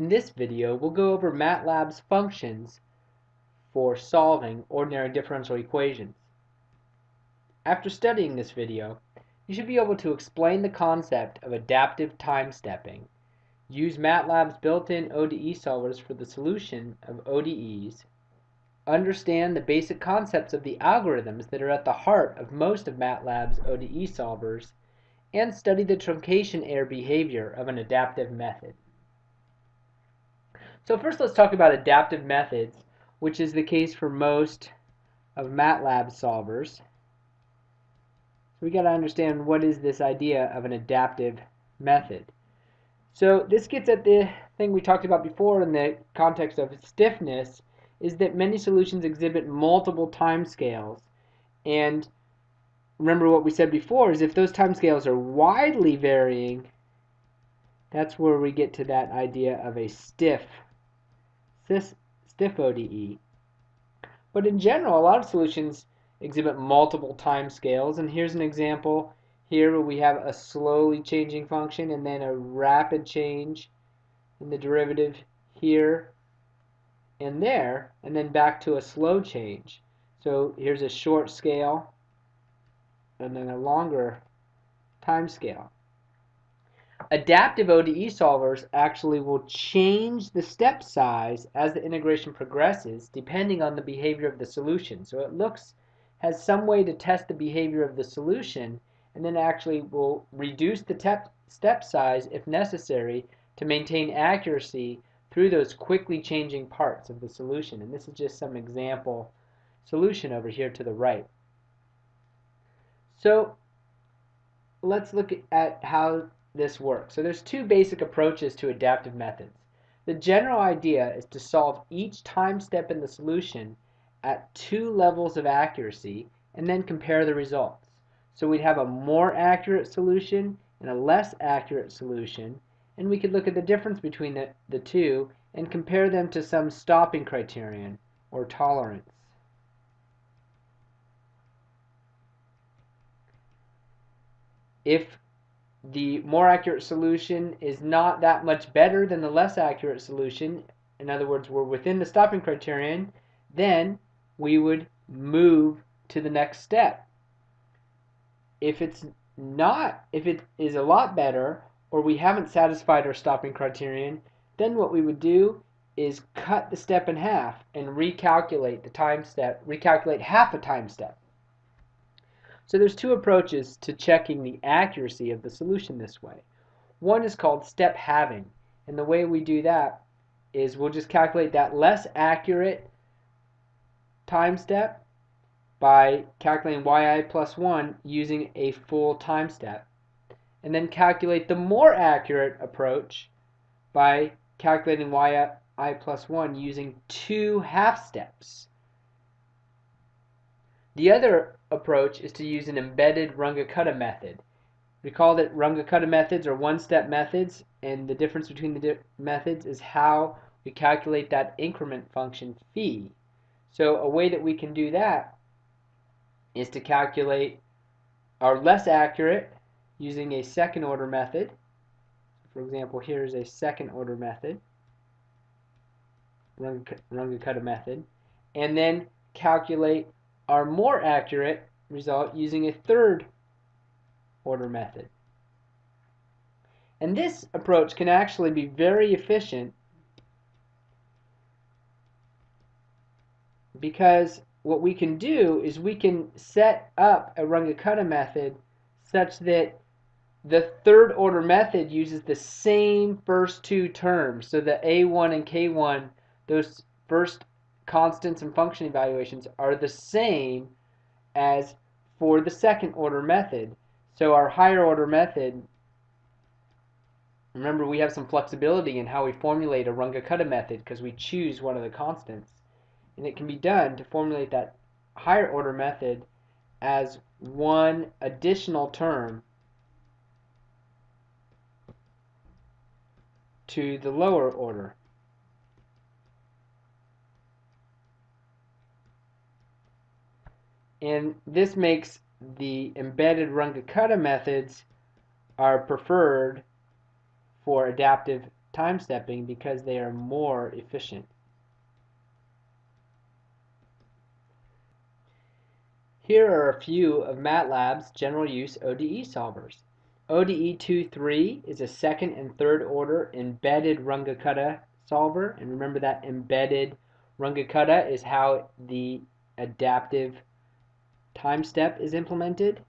In this video, we'll go over MATLAB's functions for solving ordinary differential equations. After studying this video, you should be able to explain the concept of adaptive time stepping, use MATLAB's built-in ODE solvers for the solution of ODEs, understand the basic concepts of the algorithms that are at the heart of most of MATLAB's ODE solvers, and study the truncation error behavior of an adaptive method. So first let's talk about adaptive methods, which is the case for most of MATLAB solvers. So we got to understand what is this idea of an adaptive method. So this gets at the thing we talked about before in the context of stiffness, is that many solutions exhibit multiple time scales. And remember what we said before is if those time scales are widely varying, that's where we get to that idea of a stiff stiff ODE. But in general, a lot of solutions exhibit multiple time scales, and here's an example here where we have a slowly changing function and then a rapid change in the derivative here and there, and then back to a slow change. So here's a short scale and then a longer time scale. Adaptive ODE solvers actually will change the step size as the integration progresses depending on the behavior of the solution. So it looks has some way to test the behavior of the solution and then actually will reduce the step size if necessary to maintain accuracy through those quickly changing parts of the solution. And this is just some example solution over here to the right. So let's look at how this work. So there's two basic approaches to adaptive methods. The general idea is to solve each time step in the solution at two levels of accuracy and then compare the results. So we'd have a more accurate solution and a less accurate solution and we could look at the difference between the, the two and compare them to some stopping criterion or tolerance. If the more accurate solution is not that much better than the less accurate solution, in other words, we're within the stopping criterion, then we would move to the next step. If it's not, if it is a lot better, or we haven't satisfied our stopping criterion, then what we would do is cut the step in half and recalculate the time step, recalculate half a time step. So there's two approaches to checking the accuracy of the solution this way. One is called step halving, and the way we do that is we'll just calculate that less accurate time step by calculating yi plus 1 using a full time step, and then calculate the more accurate approach by calculating yi plus 1 using two half steps. The other approach is to use an embedded Runge-Kutta method. Recall that Runge-Kutta methods are one-step methods, and the difference between the di methods is how we calculate that increment function phi. So a way that we can do that is to calculate our less accurate using a second order method. For example, here is a second order method, Runge-Kutta method, and then calculate are more accurate result using a third order method. And this approach can actually be very efficient because what we can do is we can set up a Runge-Kutta method such that the third order method uses the same first two terms. So the A1 and K1, those first constants and function evaluations are the same as for the second order method. So our higher order method, remember we have some flexibility in how we formulate a Runge-Kutta method because we choose one of the constants. And it can be done to formulate that higher order method as one additional term to the lower order. And this makes the embedded Runge-Kutta methods are preferred for adaptive time stepping because they are more efficient. Here are a few of MATLAB's general use ODE solvers. ODE 2.3 is a second and third order embedded Runge-Kutta solver. And remember that embedded Runge-Kutta is how the adaptive time step is implemented.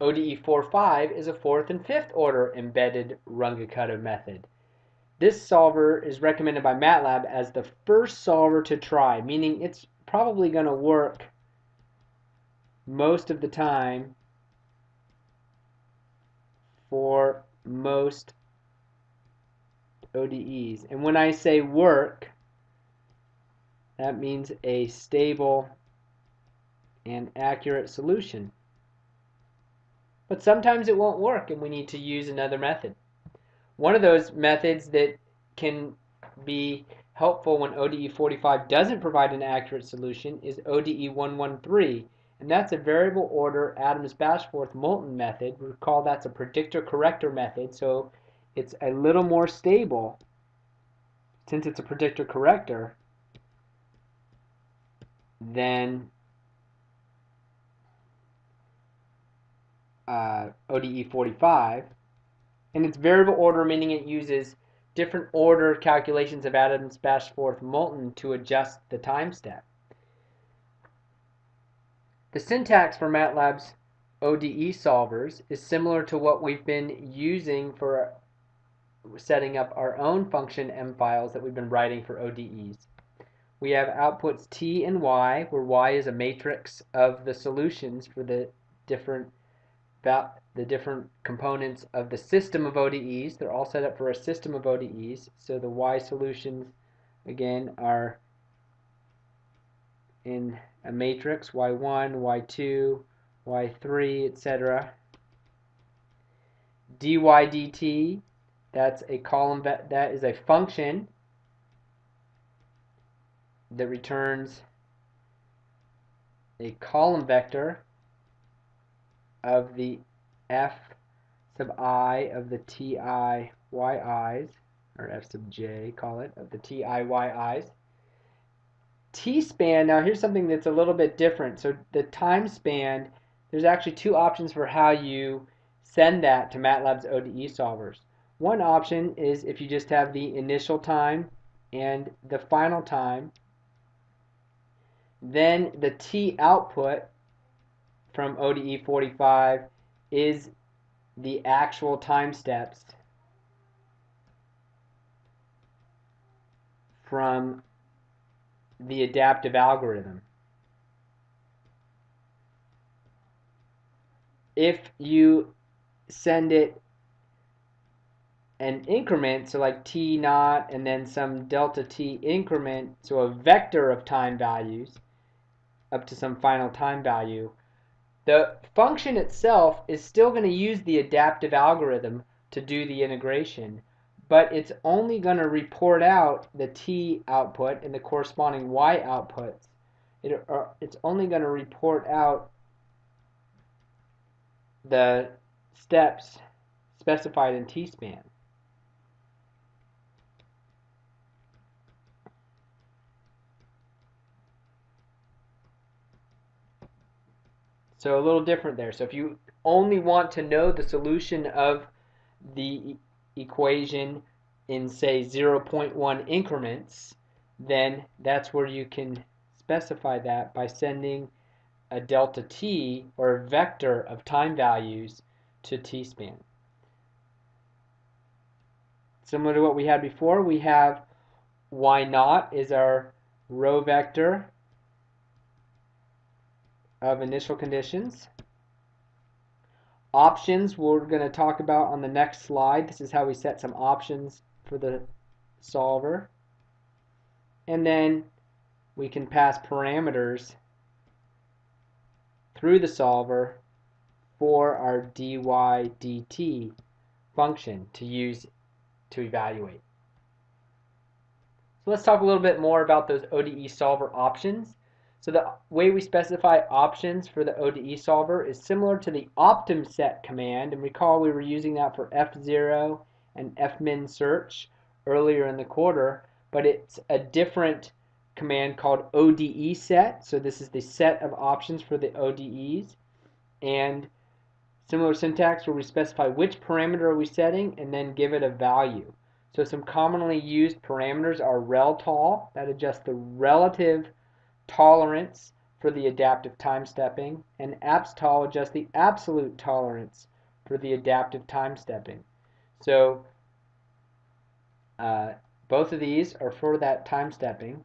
ODE 4.5 is a fourth and fifth order embedded Runge-Kutta method. This solver is recommended by MATLAB as the first solver to try, meaning it's probably going to work most of the time for most ODEs. And when I say work, that means a stable and accurate solution. But sometimes it won't work and we need to use another method. One of those methods that can be helpful when ODE 45 doesn't provide an accurate solution is ODE 113, and that's a variable order Adams-Bashforth-Moulton method. Recall that's a predictor corrector method, so it's a little more stable since it's a predictor than uh, ODE 45 and it's variable order, meaning it uses different order calculations of Adams, Bashforth, Moulton to adjust the time step. The syntax for MATLAB's ODE solvers is similar to what we've been using for setting up our own function M files that we've been writing for ODEs. We have outputs T and Y, where Y is a matrix of the solutions for the different the different components of the system of ODEs. They're all set up for a system of ODEs. So the Y solutions, again, are in a matrix, Y1, Y2, Y3, etc. dy dt, that's a column, that is a function that returns a column vector of the f sub i of the ti yi's, or f sub j, call it, of the ti yi's. T-span, now here's something that's a little bit different. So the time span, there's actually two options for how you send that to MATLAB's ODE solvers. One option is if you just have the initial time and the final time, then the T output from ODE 45 is the actual time steps from the adaptive algorithm. If you send it an increment, so like t naught and then some delta t increment, so a vector of time values up to some final time value, the function itself is still going to use the adaptive algorithm to do the integration, but it's only going to report out the t output and the corresponding y outputs. It, uh, it's only going to report out the steps specified in t-span. So a little different there. So if you only want to know the solution of the equation in say 0.1 increments, then that's where you can specify that by sending a delta t or a vector of time values to t-span. Similar to what we had before, we have y naught is our row vector of initial conditions. Options we're going to talk about on the next slide. This is how we set some options for the solver. And then we can pass parameters through the solver for our dy dt function to use to evaluate. So let's talk a little bit more about those ODE solver options. So the way we specify options for the ODE solver is similar to the optimset command. And recall we were using that for fzero and fmin search earlier in the quarter, but it's a different command called ODE set. So this is the set of options for the ODEs. And similar syntax where we specify which parameter are we setting and then give it a value. So some commonly used parameters are reltol, that adjusts the relative tolerance for the adaptive time stepping, and abstol adjusts the absolute tolerance for the adaptive time stepping. So uh, both of these are for that time stepping.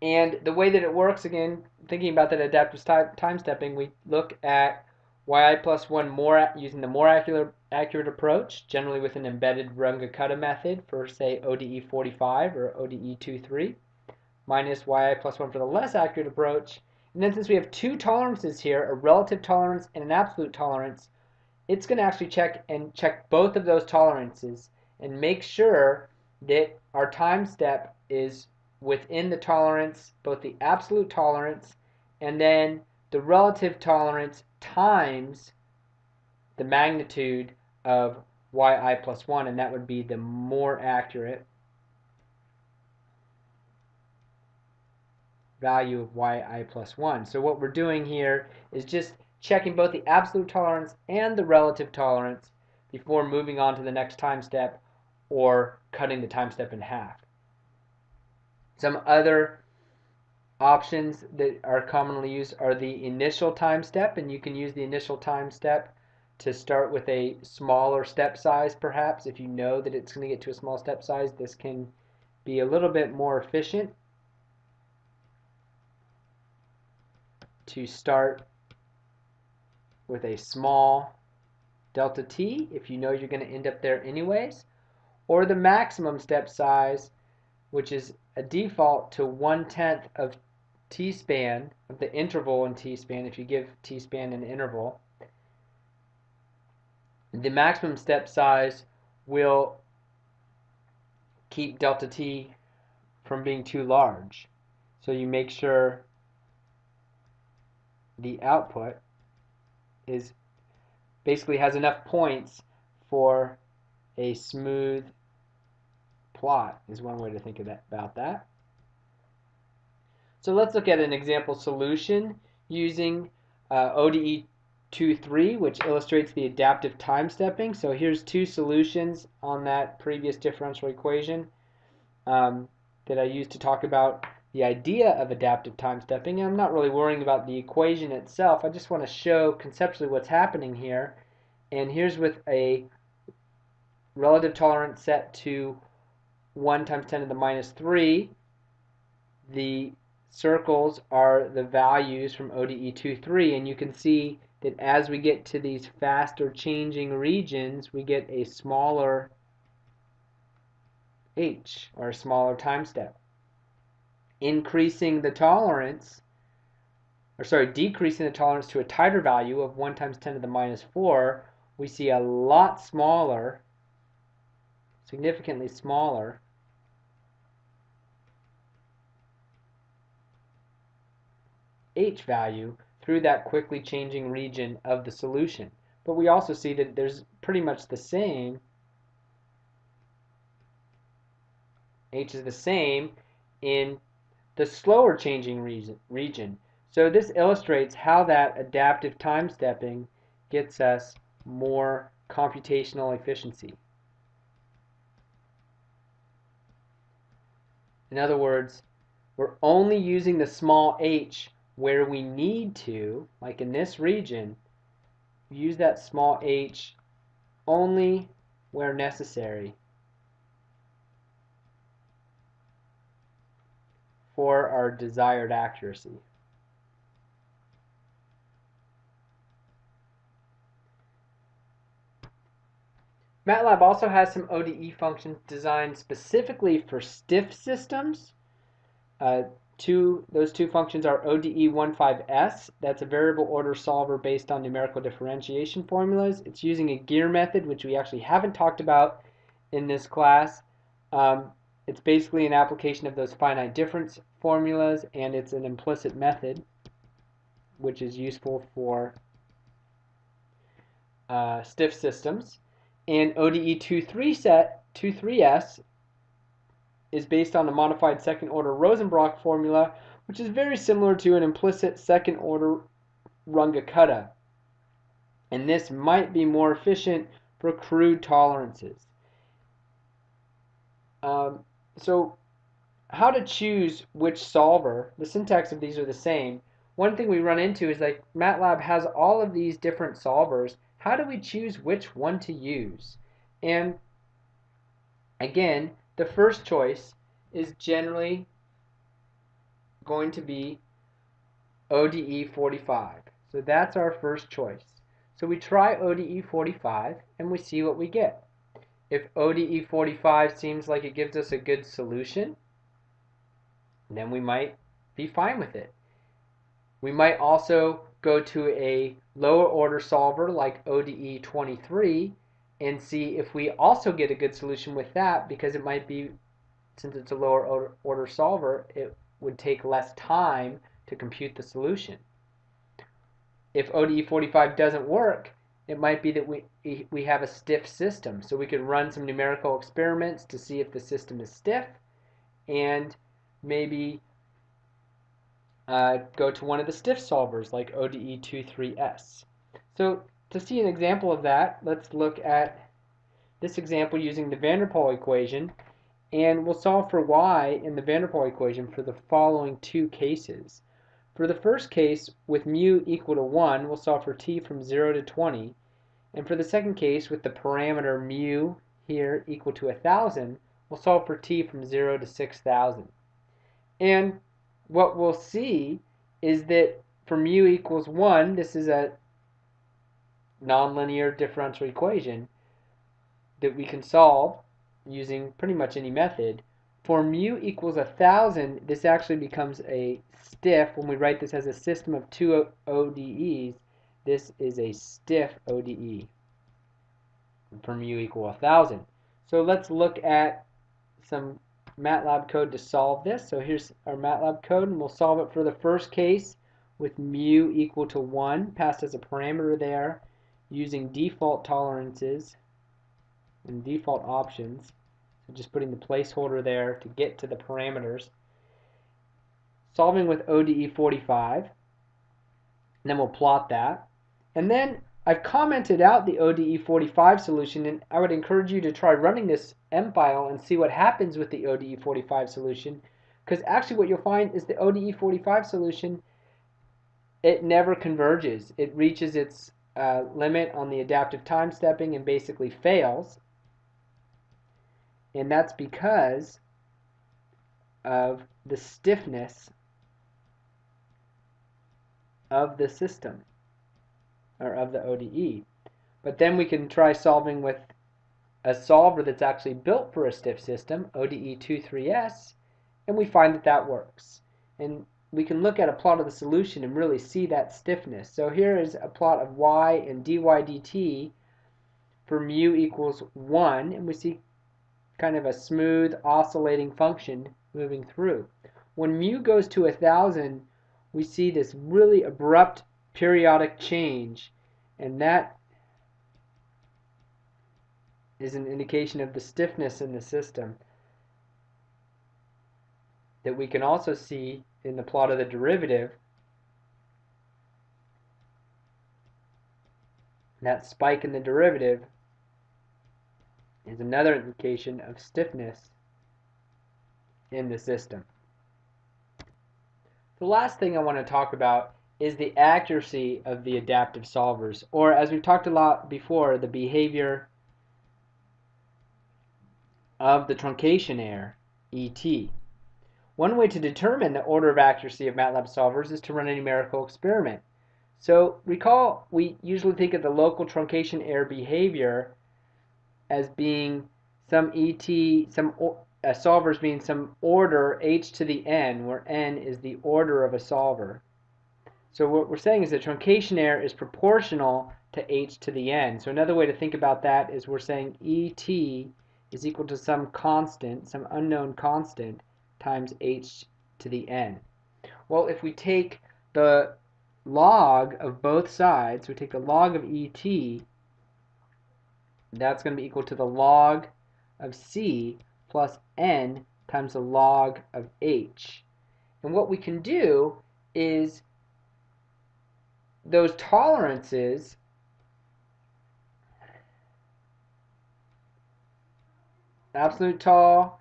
And the way that it works, again, thinking about that adaptive time stepping, we look at yi plus 1 more using the more accurate, accurate approach, generally with an embedded Runge-Kutta method for, say, ODE 45 or ODE 23, minus yi plus 1 for the less accurate approach. And then since we have two tolerances here, a relative tolerance and an absolute tolerance, it's going to actually check and check both of those tolerances and make sure that our time step is within the tolerance, both the absolute tolerance and then the relative tolerance times the magnitude of yi plus 1, and that would be the more accurate value of yi plus 1. So what we're doing here is just checking both the absolute tolerance and the relative tolerance before moving on to the next time step or cutting the time step in half. Some other options that are commonly used are the initial time step, and you can use the initial time step to start with a smaller step size perhaps. If you know that it's going to get to a small step size, this can be a little bit more efficient to start with a small delta t if you know you're going to end up there anyways, or the maximum step size, which is a default to one-tenth of t-span, of the interval in t-span, if you give t-span an interval, the maximum step size will keep delta t from being too large. So you make sure the output is basically has enough points for a smooth plot is one way to think about that. So let's look at an example solution using uh, ODE 2.3, which illustrates the adaptive time stepping. So here's two solutions on that previous differential equation um, that I used to talk about the idea of adaptive time stepping. And I'm not really worrying about the equation itself. I just want to show conceptually what's happening here. And here's with a relative tolerance set to 1 times 10 to the minus 3. The circles are the values from ODE 2.3 and you can see that as we get to these faster changing regions we get a smaller h or a smaller time step. Increasing the tolerance or sorry decreasing the tolerance to a tighter value of 1 times 10 to the minus 4 we see a lot smaller significantly smaller h value through that quickly changing region of the solution. But we also see that there's pretty much the same. h is the same in the slower changing region. So this illustrates how that adaptive time stepping gets us more computational efficiency. In other words, we're only using the small h where we need to, like in this region, use that small h only where necessary for our desired accuracy. MATLAB also has some ODE functions designed specifically for stiff systems. Uh, Two, those two functions are ODE15S, that's a variable order solver based on numerical differentiation formulas. It's using a gear method, which we actually haven't talked about in this class. Um, it's basically an application of those finite difference formulas and it's an implicit method which is useful for uh, stiff systems. And ODE 23 set 23S is based on a modified second order Rosenbrock formula, which is very similar to an implicit second order Runge-Kutta. And this might be more efficient for crude tolerances. Um, so how to choose which solver, the syntax of these are the same. One thing we run into is like MATLAB has all of these different solvers. How do we choose which one to use? And again, the first choice is generally going to be ODE 45. So that's our first choice. So we try ODE 45 and we see what we get. If ODE 45 seems like it gives us a good solution, then we might be fine with it. We might also go to a lower order solver like ODE 23 and see if we also get a good solution with that because it might be, since it's a lower order solver, it would take less time to compute the solution. If ODE 45 doesn't work, it might be that we, we have a stiff system. So we could run some numerical experiments to see if the system is stiff and maybe uh, go to one of the stiff solvers like ODE23S. So to see an example of that, let's look at this example using the van der Pol equation and we'll solve for y in the van der Pol equation for the following two cases. For the first case, with mu equal to 1, we'll solve for t from 0 to 20. And for the second case, with the parameter mu here equal to 1,000, we'll solve for t from 0 to 6,000. And what we'll see is that for mu equals 1, this is a nonlinear differential equation that we can solve using pretty much any method. For mu equals 1,000, this actually becomes a stiff. When we write this as a system of two ODEs, this is a stiff ODE for mu equal 1,000. So let's look at some MATLAB code to solve this. So here's our MATLAB code, and we'll solve it for the first case with mu equal to 1, passed as a parameter there, using default tolerances and default options. So just putting the placeholder there to get to the parameters. Solving with ODE 45. And then we'll plot that. And then I've commented out the ODE 45 solution and I would encourage you to try running this M file and see what happens with the ODE 45 solution because actually what you'll find is the ODE 45 solution it never converges. It reaches its uh, limit on the adaptive time stepping and basically fails and that's because of the stiffness of the system or of the ODE. But then we can try solving with a solver that's actually built for a stiff system, ODE23S, and we find that that works. And we can look at a plot of the solution and really see that stiffness. So here is a plot of y and dy dt for mu equals 1, and we see kind of a smooth oscillating function moving through. When mu goes to 1000, we see this really abrupt periodic change, and that is an indication of the stiffness in the system that we can also see in the plot of the derivative. That spike in the derivative is another indication of stiffness in the system. The last thing I want to talk about is the accuracy of the adaptive solvers, or as we've talked a lot before, the behavior of the truncation error, ET. One way to determine the order of accuracy of MATLAB solvers is to run a numerical experiment. So recall we usually think of the local truncation error behavior as being some ET, some uh, solvers being some order h to the n, where n is the order of a solver. So what we're saying is that truncation error is proportional to h to the n. So another way to think about that is we're saying ET is equal to some constant, some unknown constant, times h to the n. Well, if we take the log of both sides, we take the log of et, that's going to be equal to the log of c plus n times the log of h. And what we can do is those tolerances absolute tall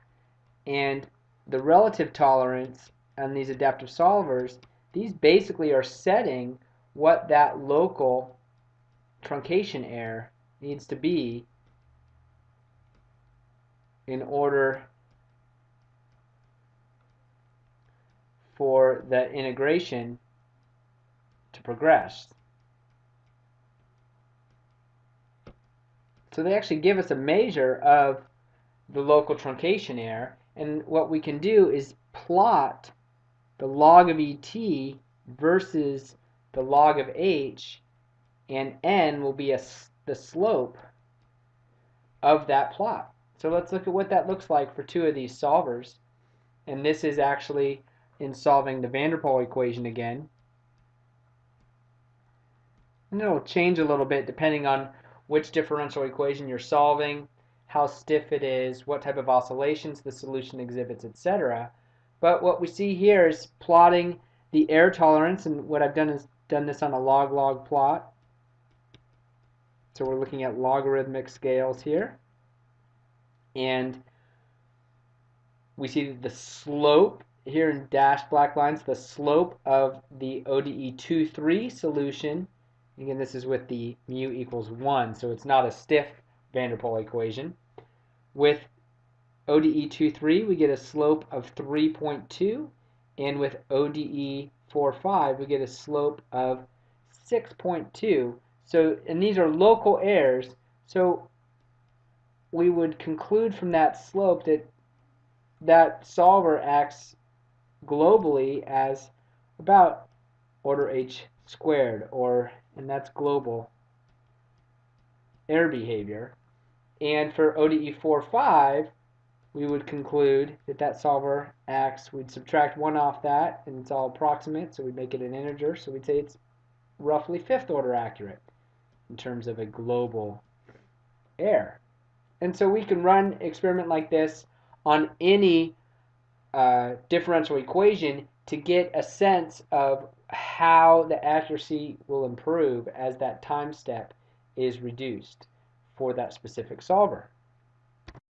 and the relative tolerance and these adaptive solvers, these basically are setting what that local truncation error needs to be in order for the integration to progress. So they actually give us a measure of the local truncation error. And what we can do is plot the log of ET versus the log of H, and N will be a, the slope of that plot. So let's look at what that looks like for two of these solvers. And this is actually in solving the van der equation again. And it'll change a little bit depending on which differential equation you're solving how stiff it is, what type of oscillations the solution exhibits, etc. But what we see here is plotting the error tolerance, and what I've done is done this on a log-log plot. So we're looking at logarithmic scales here. And we see the slope here in dashed black lines, the slope of the ODE 2-3 solution. Again, this is with the mu equals 1, so it's not a stiff van der Pol equation. With ODE 2.3, we get a slope of 3.2, and with ODE 4.5, we get a slope of 6.2. So, and these are local errors, so we would conclude from that slope that that solver acts globally as about order h squared, or, and that's global error behavior. And for ODE 4.5, we would conclude that that solver acts, we'd subtract 1 off that, and it's all approximate, so we'd make it an integer, so we'd say it's roughly fifth order accurate in terms of a global error. And so we can run experiment like this on any uh, differential equation to get a sense of how the accuracy will improve as that time step is reduced for that specific solver.